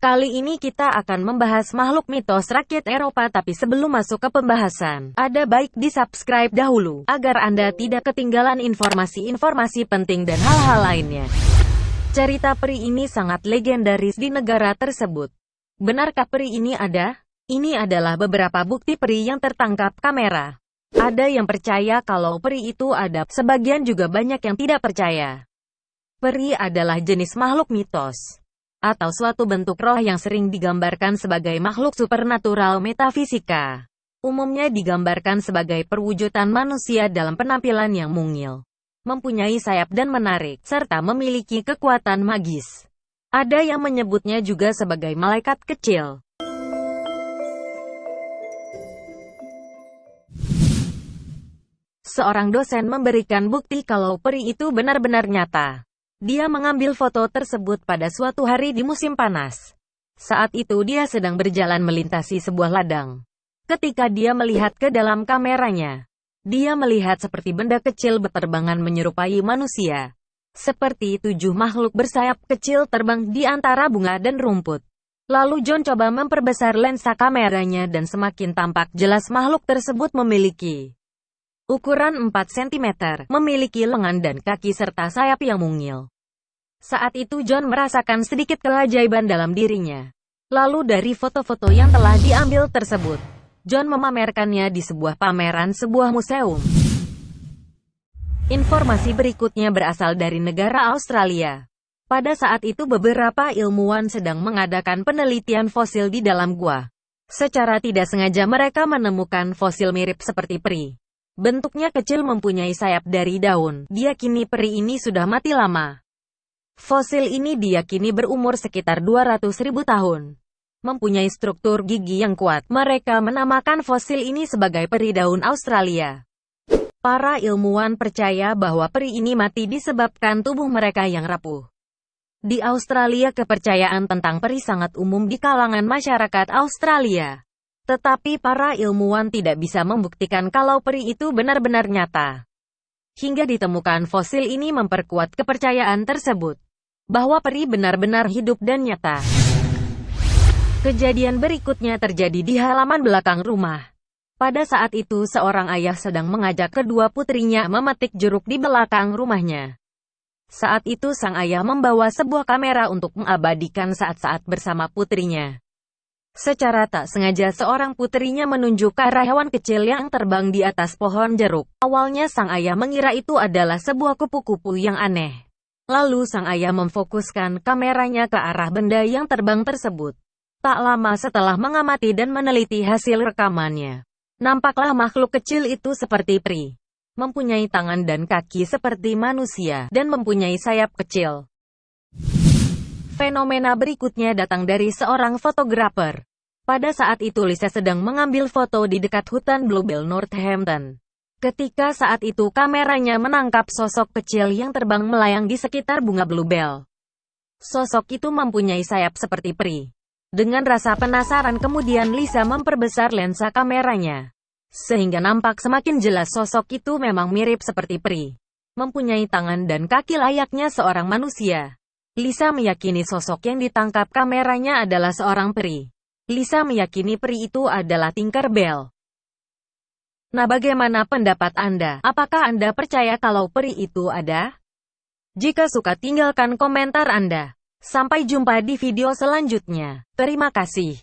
Kali ini kita akan membahas makhluk mitos rakyat Eropa tapi sebelum masuk ke pembahasan, ada baik di subscribe dahulu, agar Anda tidak ketinggalan informasi-informasi penting dan hal-hal lainnya. Cerita peri ini sangat legendaris di negara tersebut. Benarkah peri ini ada? Ini adalah beberapa bukti peri yang tertangkap kamera. Ada yang percaya kalau peri itu ada, sebagian juga banyak yang tidak percaya. Peri adalah jenis makhluk mitos atau suatu bentuk roh yang sering digambarkan sebagai makhluk supernatural metafisika. Umumnya digambarkan sebagai perwujudan manusia dalam penampilan yang mungil, mempunyai sayap dan menarik, serta memiliki kekuatan magis. Ada yang menyebutnya juga sebagai malaikat kecil. Seorang dosen memberikan bukti kalau peri itu benar-benar nyata. Dia mengambil foto tersebut pada suatu hari di musim panas. Saat itu dia sedang berjalan melintasi sebuah ladang. Ketika dia melihat ke dalam kameranya, dia melihat seperti benda kecil berterbangan menyerupai manusia. Seperti tujuh makhluk bersayap kecil terbang di antara bunga dan rumput. Lalu John coba memperbesar lensa kameranya dan semakin tampak jelas makhluk tersebut memiliki ukuran 4 cm, memiliki lengan dan kaki serta sayap yang mungil. Saat itu John merasakan sedikit keajaiban dalam dirinya. Lalu dari foto-foto yang telah diambil tersebut, John memamerkannya di sebuah pameran sebuah museum. Informasi berikutnya berasal dari negara Australia. Pada saat itu beberapa ilmuwan sedang mengadakan penelitian fosil di dalam gua. Secara tidak sengaja mereka menemukan fosil mirip seperti peri. Bentuknya kecil mempunyai sayap dari daun. Diakini peri ini sudah mati lama. Fosil ini diyakini berumur sekitar 200 ribu tahun. Mempunyai struktur gigi yang kuat. Mereka menamakan fosil ini sebagai peri daun Australia. Para ilmuwan percaya bahwa peri ini mati disebabkan tubuh mereka yang rapuh. Di Australia kepercayaan tentang peri sangat umum di kalangan masyarakat Australia. Tetapi para ilmuwan tidak bisa membuktikan kalau peri itu benar-benar nyata. Hingga ditemukan fosil ini memperkuat kepercayaan tersebut. Bahwa peri benar-benar hidup dan nyata. Kejadian berikutnya terjadi di halaman belakang rumah. Pada saat itu seorang ayah sedang mengajak kedua putrinya memetik jeruk di belakang rumahnya. Saat itu sang ayah membawa sebuah kamera untuk mengabadikan saat-saat bersama putrinya. Secara tak sengaja seorang putrinya menunjuk ke arah hewan kecil yang terbang di atas pohon jeruk. Awalnya sang ayah mengira itu adalah sebuah kupu-kupu yang aneh. Lalu sang ayah memfokuskan kameranya ke arah benda yang terbang tersebut. Tak lama setelah mengamati dan meneliti hasil rekamannya, nampaklah makhluk kecil itu seperti peri. Mempunyai tangan dan kaki seperti manusia, dan mempunyai sayap kecil. Fenomena berikutnya datang dari seorang fotografer. Pada saat itu Lisa sedang mengambil foto di dekat hutan Bluebell Northampton. Ketika saat itu kameranya menangkap sosok kecil yang terbang melayang di sekitar bunga bluebell. Sosok itu mempunyai sayap seperti peri. Dengan rasa penasaran kemudian Lisa memperbesar lensa kameranya. Sehingga nampak semakin jelas sosok itu memang mirip seperti peri. Mempunyai tangan dan kaki layaknya seorang manusia. Lisa meyakini sosok yang ditangkap kameranya adalah seorang peri. Lisa meyakini peri itu adalah Tinkerbell. Nah bagaimana pendapat Anda? Apakah Anda percaya kalau peri itu ada? Jika suka tinggalkan komentar Anda. Sampai jumpa di video selanjutnya. Terima kasih.